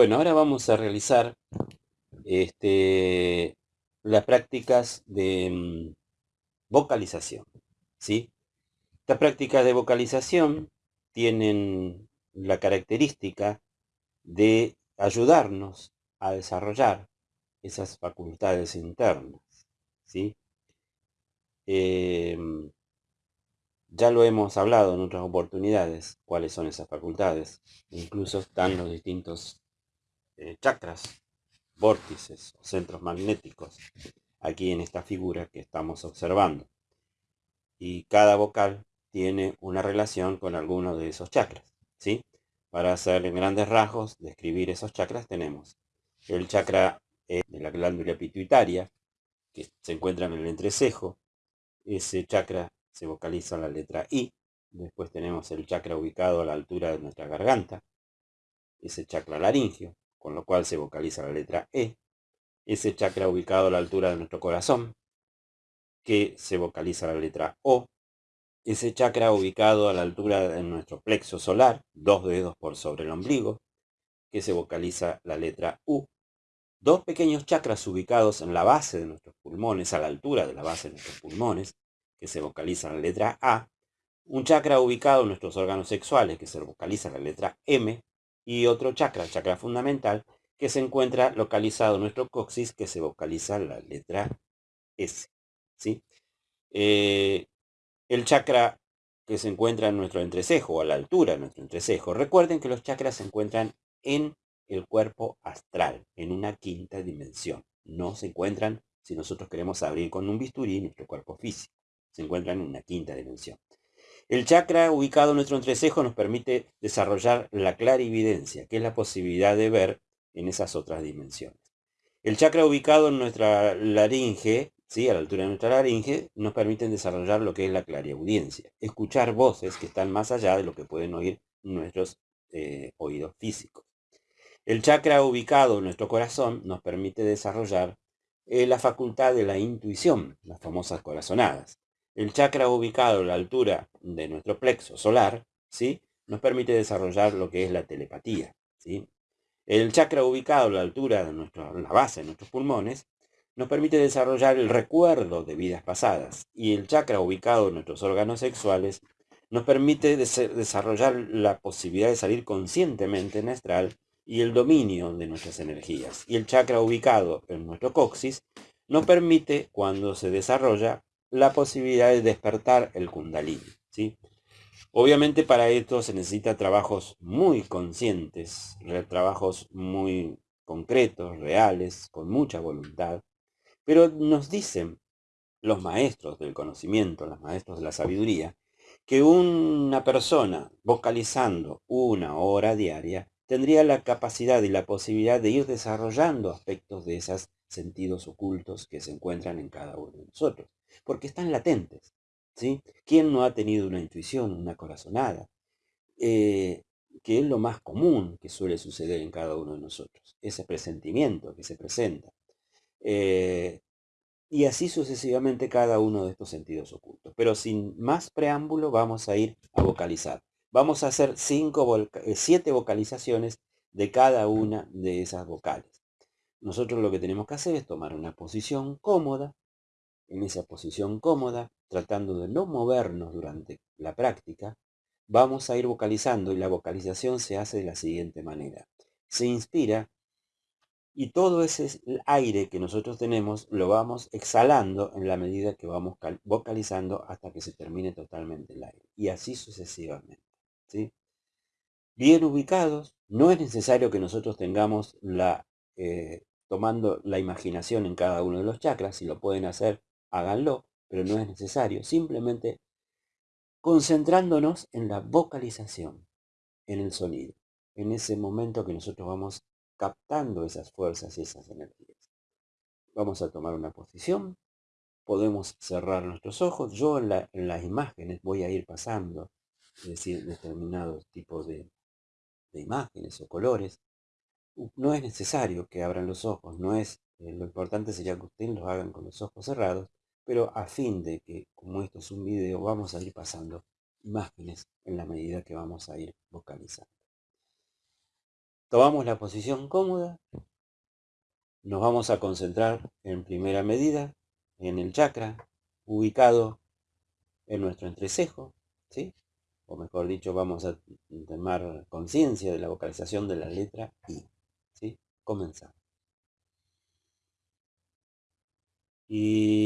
Bueno, ahora vamos a realizar este, las prácticas de mm, vocalización. ¿sí? Estas prácticas de vocalización tienen la característica de ayudarnos a desarrollar esas facultades internas. ¿sí? Em, ya lo hemos hablado en otras oportunidades, cuáles son esas facultades. Incluso están los distintos eh, chakras, vórtices o centros magnéticos, aquí en esta figura que estamos observando. Y cada vocal tiene una relación con alguno de esos chakras. ¿sí? Para hacer en grandes rasgos, describir esos chakras, tenemos el chakra eh, de la glándula pituitaria, que se encuentra en el entrecejo. Ese chakra se vocaliza la letra I. Después tenemos el chakra ubicado a la altura de nuestra garganta. Ese chakra laringio con lo cual se vocaliza la letra E, ese chakra ubicado a la altura de nuestro corazón, que se vocaliza la letra O, ese chakra ubicado a la altura de nuestro plexo solar, dos dedos por sobre el ombligo, que se vocaliza la letra U, dos pequeños chakras ubicados en la base de nuestros pulmones, a la altura de la base de nuestros pulmones, que se vocaliza la letra A, un chakra ubicado en nuestros órganos sexuales, que se vocaliza la letra M, y otro chakra, el chakra fundamental, que se encuentra localizado en nuestro coxis, que se vocaliza la letra S. ¿sí? Eh, el chakra que se encuentra en nuestro entrecejo, a la altura de nuestro entrecejo. Recuerden que los chakras se encuentran en el cuerpo astral, en una quinta dimensión. No se encuentran, si nosotros queremos abrir con un bisturí, nuestro cuerpo físico. Se encuentran en una quinta dimensión. El chakra ubicado en nuestro entrecejo nos permite desarrollar la clarividencia, que es la posibilidad de ver en esas otras dimensiones. El chakra ubicado en nuestra laringe, ¿sí? a la altura de nuestra laringe, nos permite desarrollar lo que es la clariaudiencia, escuchar voces que están más allá de lo que pueden oír nuestros eh, oídos físicos. El chakra ubicado en nuestro corazón nos permite desarrollar eh, la facultad de la intuición, las famosas corazonadas. El chakra ubicado a la altura de nuestro plexo solar, ¿sí? Nos permite desarrollar lo que es la telepatía, ¿sí? El chakra ubicado a la altura de la base de nuestros pulmones, nos permite desarrollar el recuerdo de vidas pasadas. Y el chakra ubicado en nuestros órganos sexuales nos permite desarrollar la posibilidad de salir conscientemente en astral y el dominio de nuestras energías. Y el chakra ubicado en nuestro coxis nos permite, cuando se desarrolla, la posibilidad de despertar el kundalini. ¿sí? Obviamente para esto se necesita trabajos muy conscientes, trabajos muy concretos, reales, con mucha voluntad. Pero nos dicen los maestros del conocimiento, los maestros de la sabiduría, que una persona vocalizando una hora diaria tendría la capacidad y la posibilidad de ir desarrollando aspectos de esos sentidos ocultos que se encuentran en cada uno de nosotros porque están latentes. ¿sí? ¿Quién no ha tenido una intuición, una corazonada? Eh, que es lo más común que suele suceder en cada uno de nosotros, ese presentimiento que se presenta. Eh, y así sucesivamente cada uno de estos sentidos ocultos. Pero sin más preámbulo vamos a ir a vocalizar. Vamos a hacer eh, siete vocalizaciones de cada una de esas vocales. Nosotros lo que tenemos que hacer es tomar una posición cómoda, en esa posición cómoda, tratando de no movernos durante la práctica, vamos a ir vocalizando y la vocalización se hace de la siguiente manera. Se inspira y todo ese aire que nosotros tenemos lo vamos exhalando en la medida que vamos vocalizando hasta que se termine totalmente el aire. Y así sucesivamente. Bien ubicados, no es necesario que nosotros tengamos la, eh, tomando la imaginación en cada uno de los chakras, si lo pueden hacer háganlo, pero no es necesario. Simplemente concentrándonos en la vocalización, en el sonido, en ese momento que nosotros vamos captando esas fuerzas y esas energías. Vamos a tomar una posición, podemos cerrar nuestros ojos. Yo en, las imágenes voy a ir pasando, es decir, determinados tipos de, de imágenes o colores. No es necesario que abran los ojos, no es Eh, lo importante sería que ustedes lo hagan con los ojos cerrados, pero a fin de que, como esto es un video, vamos a ir pasando imágenes en la medida que vamos a ir vocalizando. Tomamos la posición cómoda, nos vamos a concentrar en primera medida en el chakra ubicado en nuestro entrecejo, ¿sí? O mejor dicho, vamos a tomar conciencia de la vocalización de la letra I. ¿sí? Comenzamos. Y...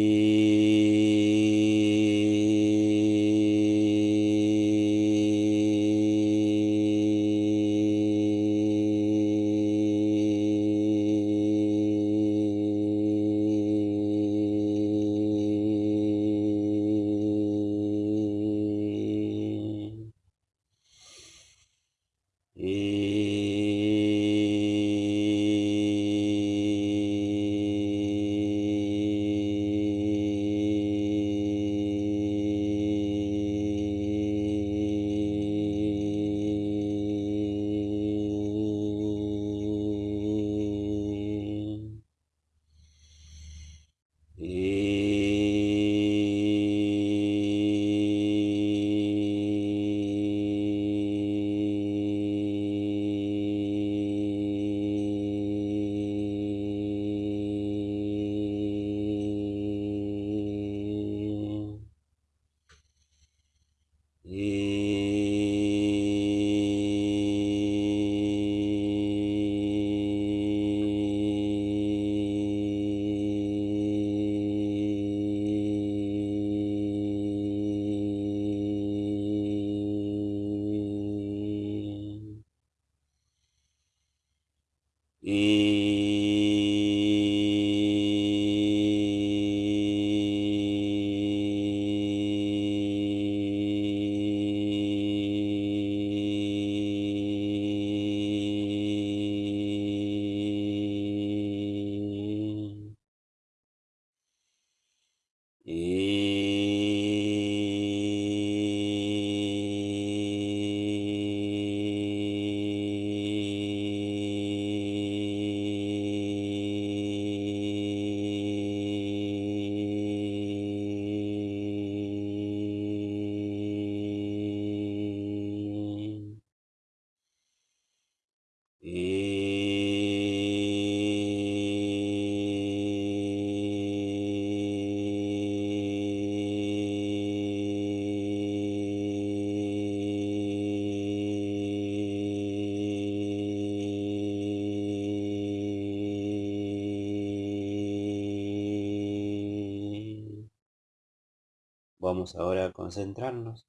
Ahora a concentrarnos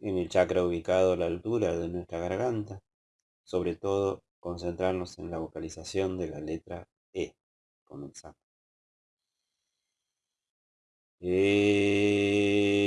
en el chakra ubicado a la altura de nuestra garganta, sobre todo concentrarnos en la vocalización de la letra E. Comenzamos. E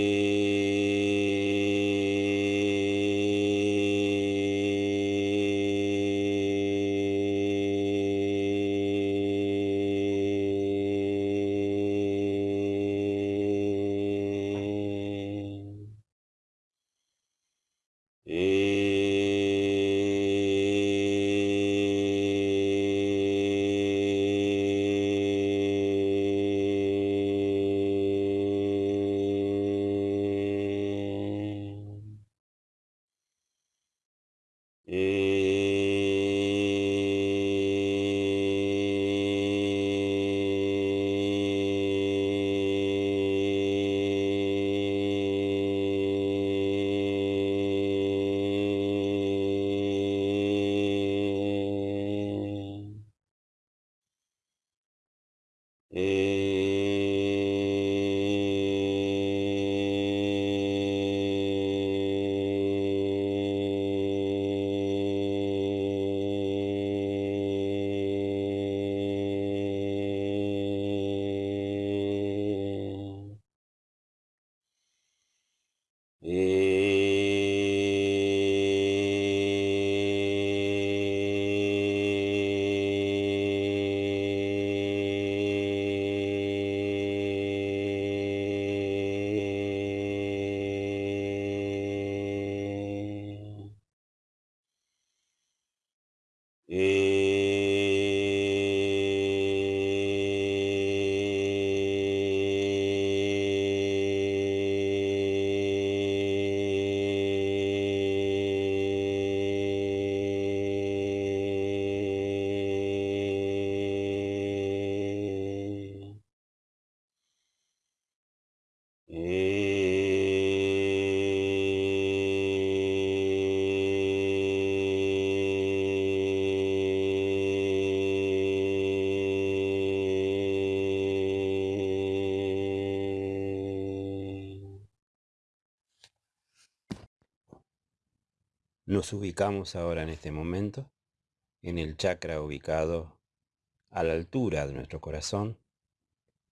Nos ubicamos ahora en este momento en el chakra ubicado a la altura de nuestro corazón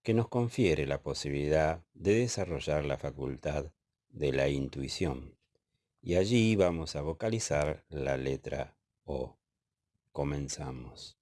que nos confiere la posibilidad de desarrollar la facultad de la intuición. Y allí vamos a vocalizar la letra O. Comenzamos.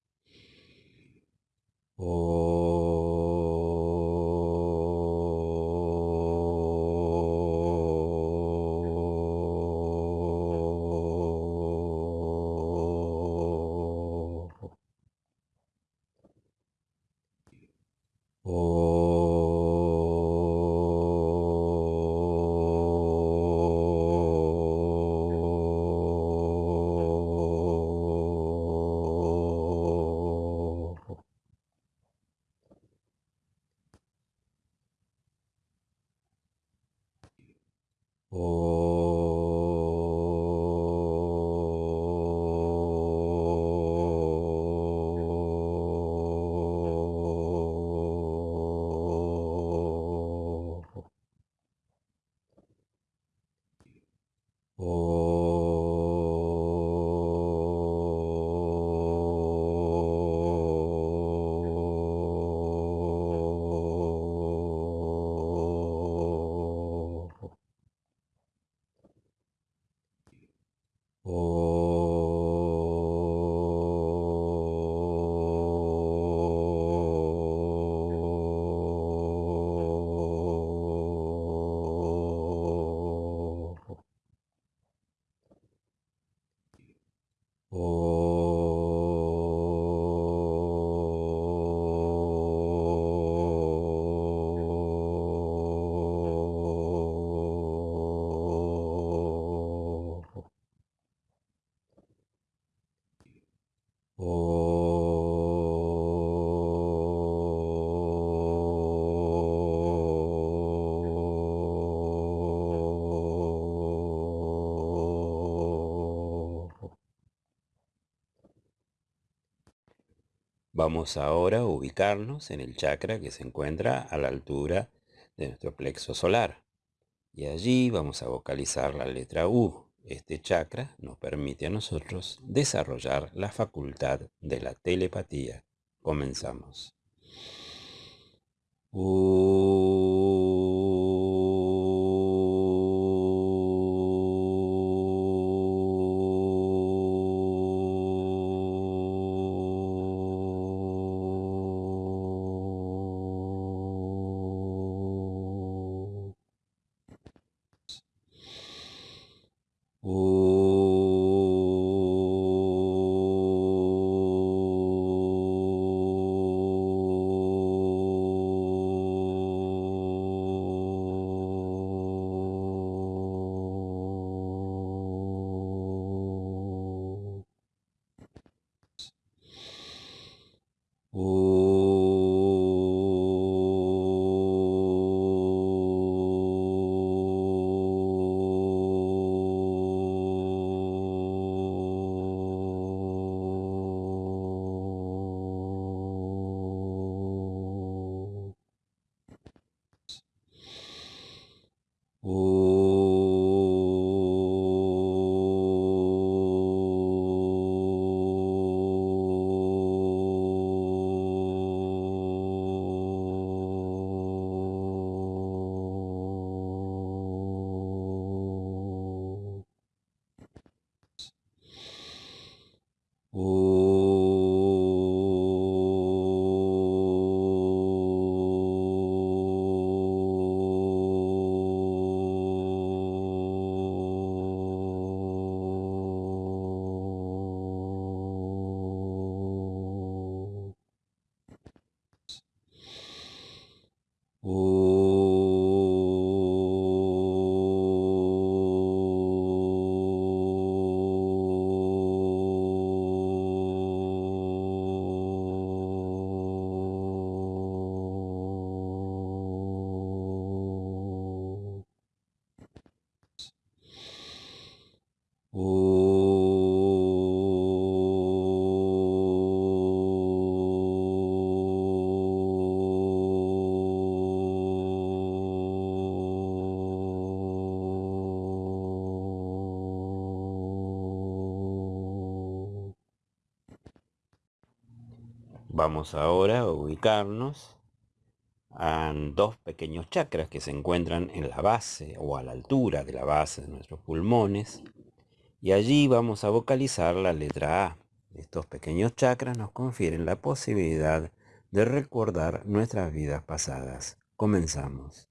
Vamos ahora a ubicarnos en el chakra que se encuentra a la altura de nuestro plexo solar. Y allí vamos a vocalizar la letra U. Este chakra nos permite a nosotros desarrollar la facultad de la telepatía. Comenzamos. Vamos ahora a ubicarnos en dos pequeños chakras que se encuentran en la base o a la altura de la base de nuestros pulmones. Y allí vamos a vocalizar la letra A. Estos pequeños chakras nos confieren la posibilidad de recordar nuestras vidas pasadas. Comenzamos.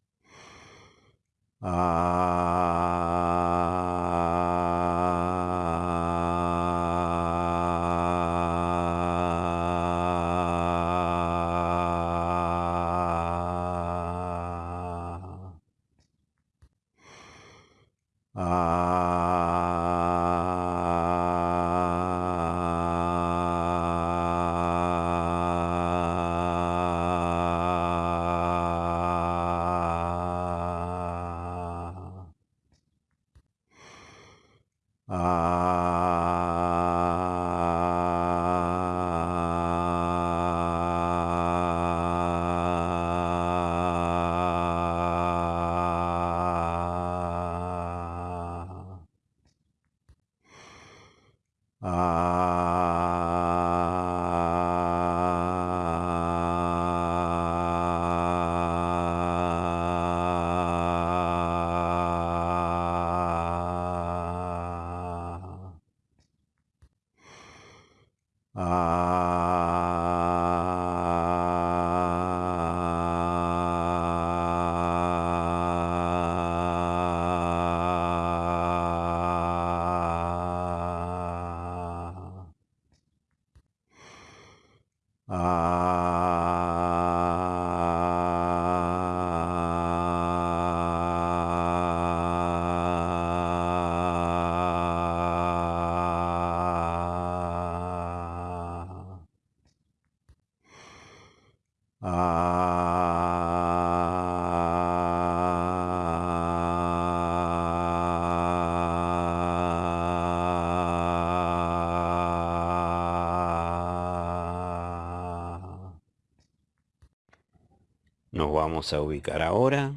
Nos vamos a ubicar ahora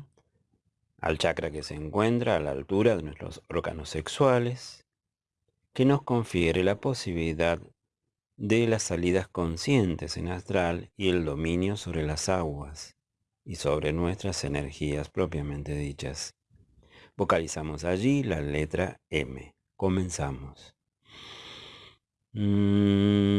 al chakra que se encuentra a la altura de nuestros órganos sexuales, que nos confiere la posibilidad de las salidas conscientes en astral y el dominio sobre las aguas y sobre nuestras energías propiamente dichas. Vocalizamos allí la letra M. Comenzamos. Mm.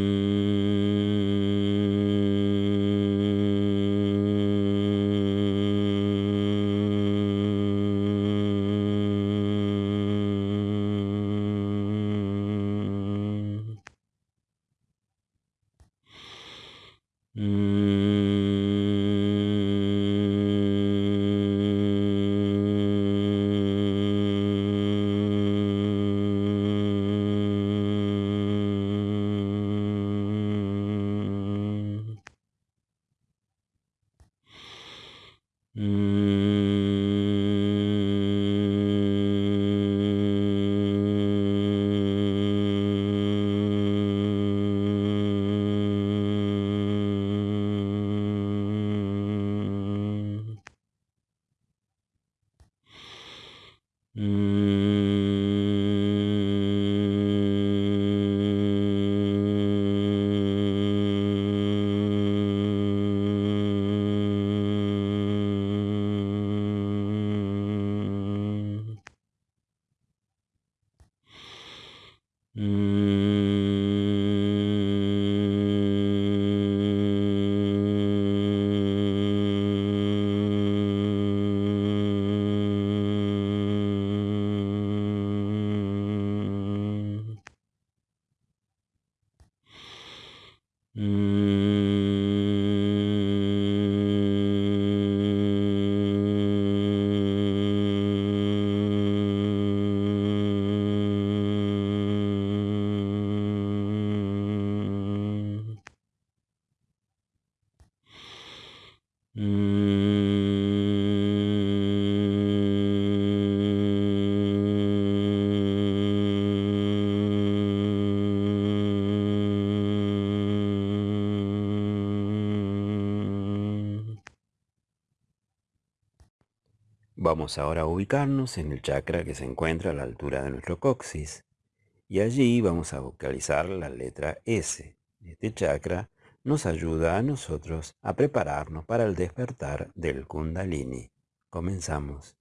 Mm. Mm. Vamos ahora a ubicarnos en el chakra que se encuentra a la altura de nuestro coxis. Y allí vamos a vocalizar la letra S. Este chakra nos ayuda a nosotros a prepararnos para el despertar del kundalini. Comenzamos.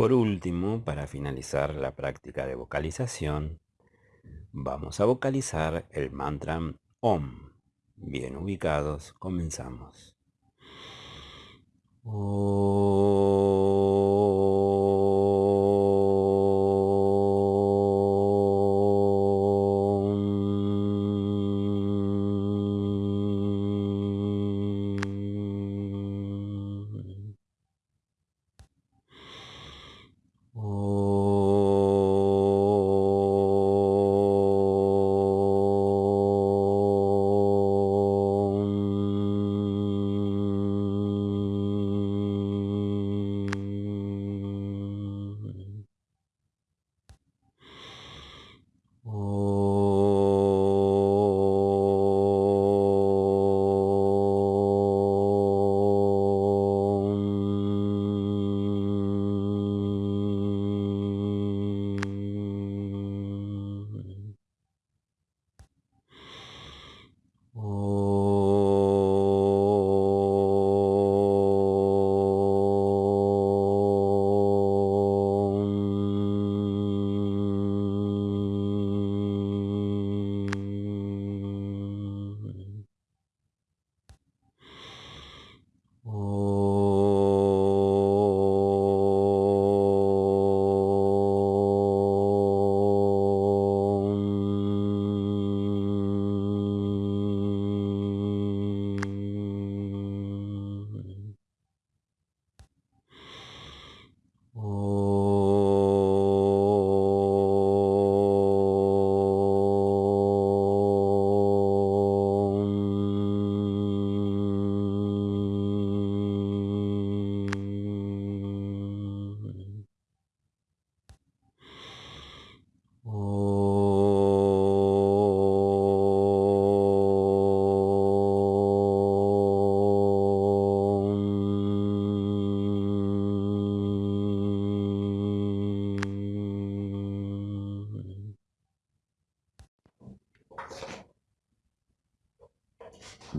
Por último, para finalizar la práctica de vocalización, vamos a vocalizar el mantra OM. Bien ubicados, comenzamos.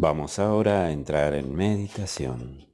Vamos ahora a entrar en meditación.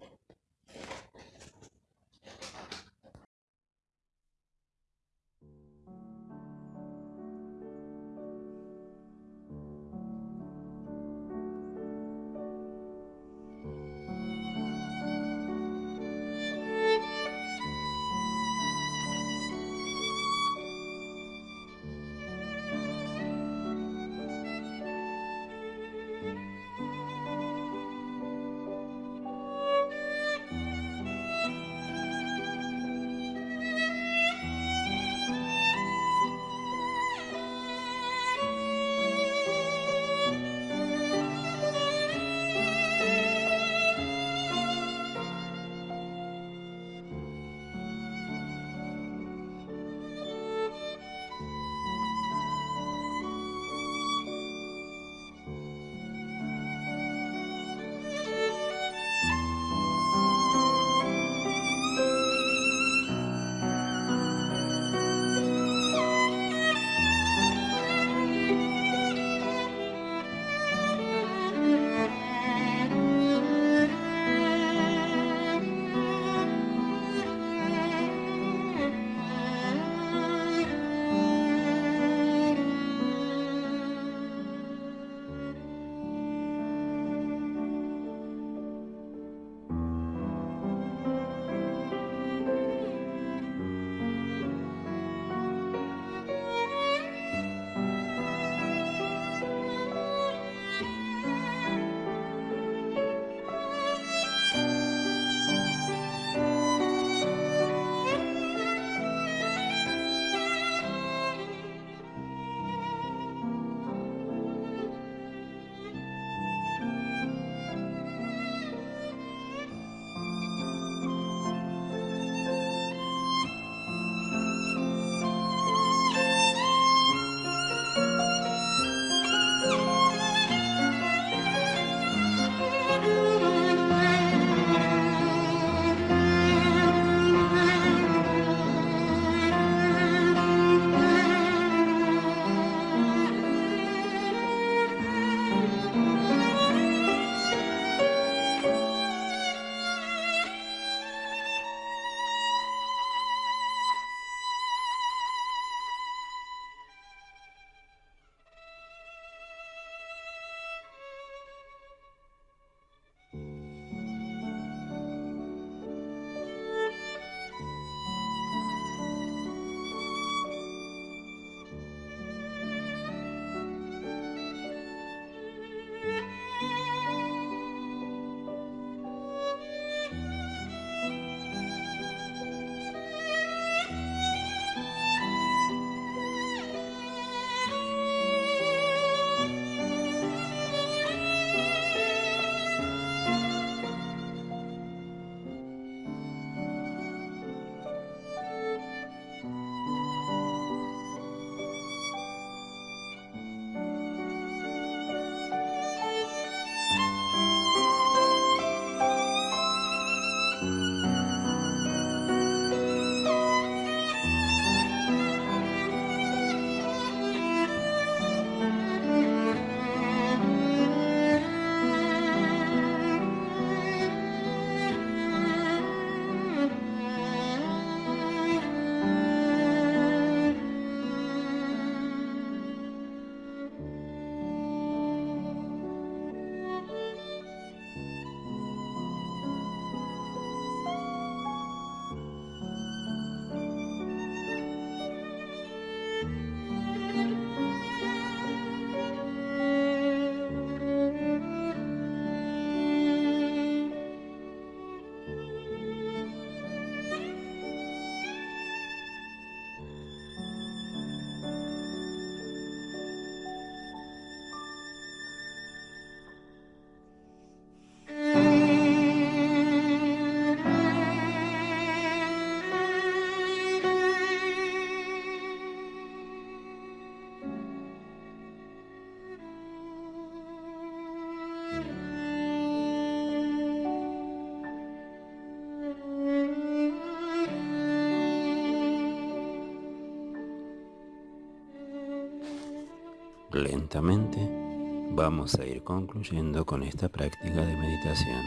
Vamos a ir concluyendo con esta práctica de meditación.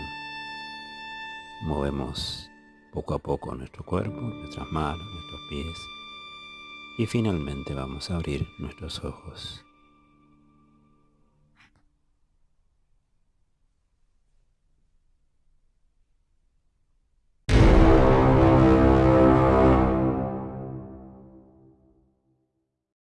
Movemos poco a poco nuestro cuerpo, nuestras manos, nuestros pies y finalmente vamos a abrir nuestros ojos.